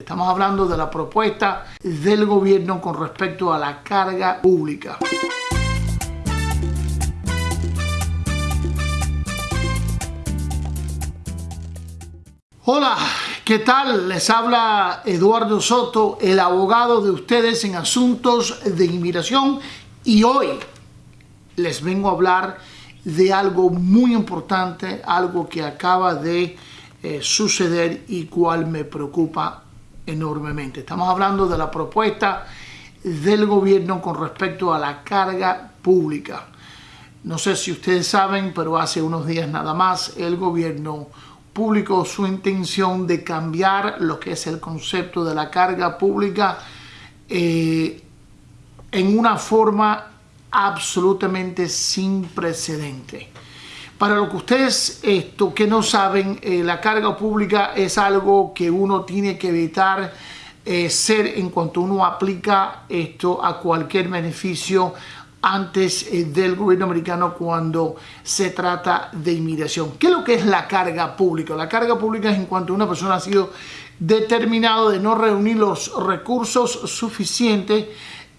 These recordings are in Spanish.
Estamos hablando de la propuesta del gobierno con respecto a la carga pública. Hola, ¿qué tal? Les habla Eduardo Soto, el abogado de ustedes en asuntos de inmigración y hoy les vengo a hablar de algo muy importante, algo que acaba de eh, suceder y cual me preocupa enormemente. Estamos hablando de la propuesta del gobierno con respecto a la carga pública. No sé si ustedes saben, pero hace unos días nada más el gobierno publicó su intención de cambiar lo que es el concepto de la carga pública eh, en una forma absolutamente sin precedente. Para lo que ustedes esto que no saben, eh, la carga pública es algo que uno tiene que evitar eh, ser en cuanto uno aplica esto a cualquier beneficio antes eh, del gobierno americano cuando se trata de inmigración. ¿Qué es lo que es la carga pública? La carga pública es en cuanto una persona ha sido determinado de no reunir los recursos suficientes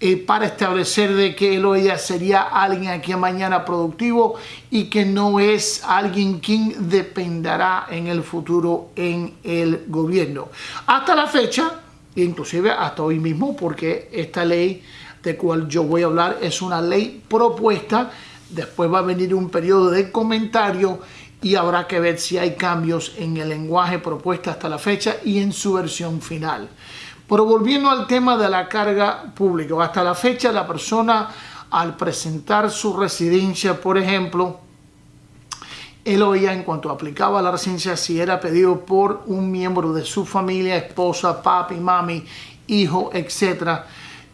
eh, para establecer de que él o ella sería alguien aquí mañana productivo y que no es alguien quien dependerá en el futuro en el gobierno. Hasta la fecha, inclusive hasta hoy mismo, porque esta ley de cual yo voy a hablar es una ley propuesta, después va a venir un periodo de comentario y habrá que ver si hay cambios en el lenguaje propuesta hasta la fecha y en su versión final. Pero volviendo al tema de la carga pública, hasta la fecha la persona al presentar su residencia, por ejemplo, él oía en cuanto aplicaba la residencia si era pedido por un miembro de su familia, esposa, papi, mami, hijo, etcétera,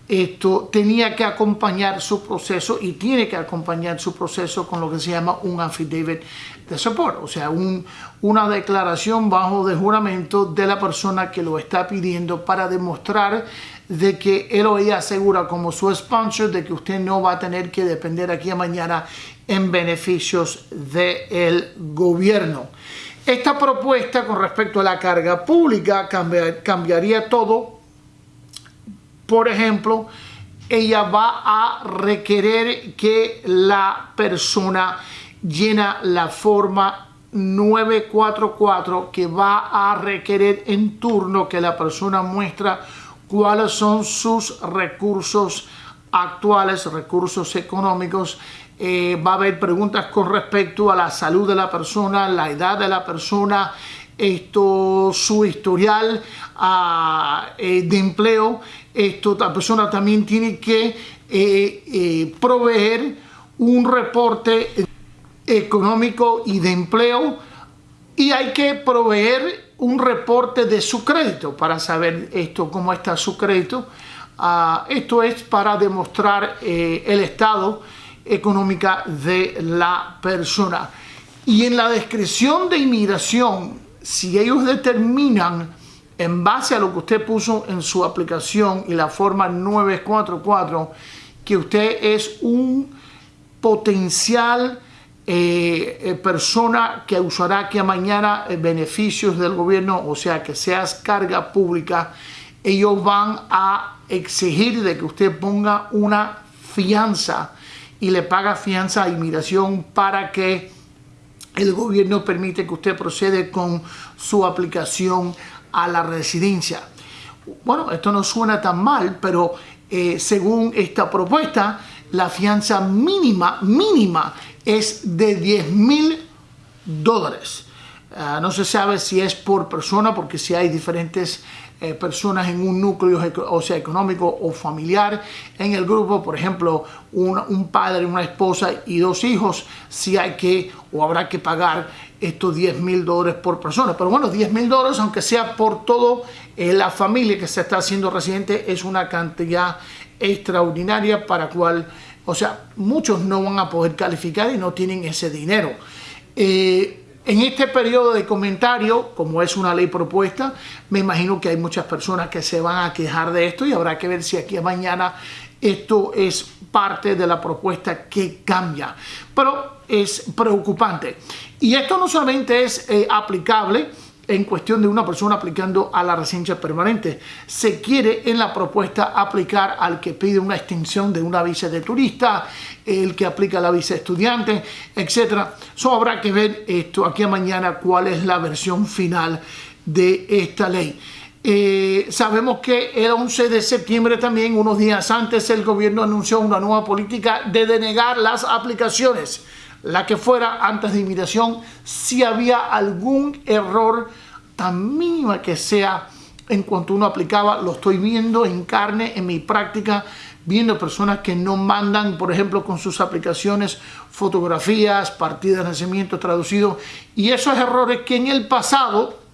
esto tenía que acompañar su proceso y tiene que acompañar su proceso con lo que se llama un affidavit de support, o sea, una declaración bajo de juramento de la persona que lo está pidiendo para demostrar de que él o ella asegura como su sponsor de que usted no va a tener que depender aquí a mañana en beneficios del gobierno. Esta propuesta con respecto a la carga pública cambiaría todo. Por ejemplo, ella va a requerir que la persona llena la forma 944 que va a requerir en turno que la persona muestra cuáles son sus recursos actuales, recursos económicos. Eh, va a haber preguntas con respecto a la salud de la persona, la edad de la persona, esto, su historial eh, de empleo. Esto, la persona también tiene que eh, proveer un reporte económico y de empleo y hay que proveer un reporte de su crédito para saber esto cómo está su crédito. Ah, esto es para demostrar eh, el estado económica de la persona. Y en la descripción de inmigración, si ellos determinan en base a lo que usted puso en su aplicación y la forma 944, que usted es un potencial eh, eh, persona que usará que mañana eh, beneficios del gobierno, o sea, que seas carga pública, ellos van a exigir de que usted ponga una fianza y le paga fianza a inmigración para que el gobierno permite que usted procede con su aplicación a la residencia. Bueno, esto no suena tan mal, pero según esta propuesta, la fianza mínima, mínima, es de 10 mil dólares. Ah, no se sabe si es por persona, porque si hay diferentes eh, personas en un núcleo, o sea, económico o familiar en el grupo, por ejemplo, un, un, padre, una esposa y dos hijos, si hay que o habrá que pagar estos 10 mil dólares por persona. Pero bueno, 10 mil dólares, aunque sea por todo eh, la familia que se está haciendo residente, es una cantidad extraordinaria para cual o sea, muchos no van a poder calificar y no tienen ese dinero. Eh, en este periodo de comentario, como es una ley propuesta, me imagino que hay muchas personas que se van a quejar de esto y habrá que ver si aquí a mañana esto es parte de la propuesta que cambia. Pero es preocupante. Y esto no solamente es eh, aplicable en cuestión de una persona aplicando a la residencia permanente. Se quiere en la propuesta aplicar al que pide una extensión de una visa de turista, el que aplica la visa de estudiante, etc. So, habrá que ver esto aquí a mañana cuál es la versión final de esta ley. Eh, sabemos que el 11 de septiembre también, unos días antes, el gobierno anunció una nueva política de denegar las aplicaciones la que fuera antes de inmigración, si había algún error tan mínima que sea en cuanto uno aplicaba, lo estoy viendo en carne, en mi práctica, viendo personas que no mandan, por ejemplo, con sus aplicaciones, fotografías, partidas de nacimiento traducido, y esos errores que en el pasado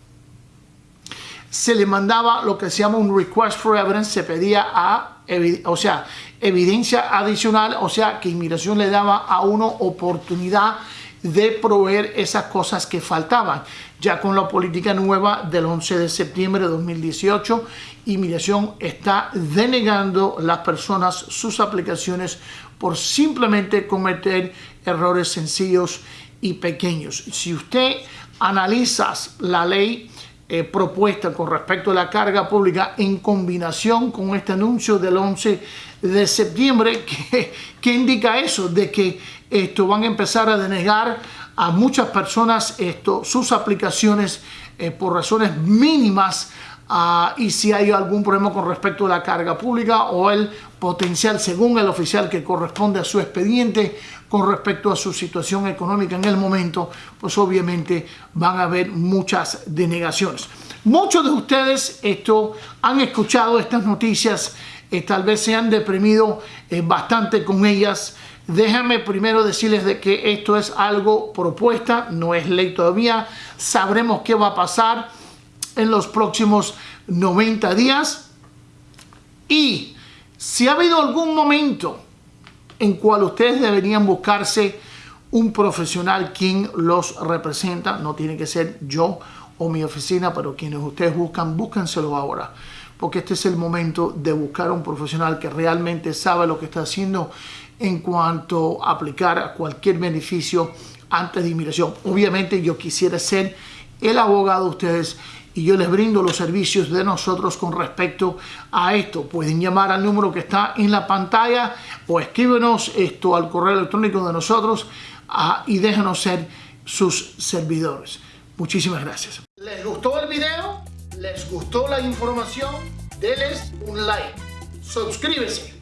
se le mandaba lo que se llama un request for evidence, se pedía a, o sea, evidencia adicional, o sea, que inmigración le daba a uno oportunidad de proveer esas cosas que faltaban. Ya con la política nueva del 11 de septiembre de 2018, inmigración está denegando las personas sus aplicaciones por simplemente cometer errores sencillos y pequeños. Si usted analiza la ley eh, propuesta con respecto a la carga pública en combinación con este anuncio del 11 de septiembre que, que indica eso, de que esto van a empezar a denegar a muchas personas esto, sus aplicaciones eh, por razones mínimas uh, y si hay algún problema con respecto a la carga pública o el potencial según el oficial que corresponde a su expediente con respecto a su situación económica en el momento, pues obviamente van a haber muchas denegaciones. Muchos de ustedes esto, han escuchado estas noticias, eh, tal vez se han deprimido eh, bastante con ellas. Déjenme primero decirles de que esto es algo propuesta, no es ley todavía. Sabremos qué va a pasar en los próximos 90 días. Y si ha habido algún momento en cual ustedes deberían buscarse un profesional quien los representa. No tiene que ser yo o mi oficina, pero quienes ustedes buscan, búsquenselo ahora. Porque este es el momento de buscar un profesional que realmente sabe lo que está haciendo en cuanto a aplicar cualquier beneficio antes de inmigración. Obviamente yo quisiera ser el abogado de ustedes y yo les brindo los servicios de nosotros con respecto a esto. Pueden llamar al número que está en la pantalla o escríbenos esto al correo electrónico de nosotros ah, y déjenos ser sus servidores. Muchísimas gracias. ¿Les gustó el video? ¿Les gustó la información? Denles un like. Suscríbese.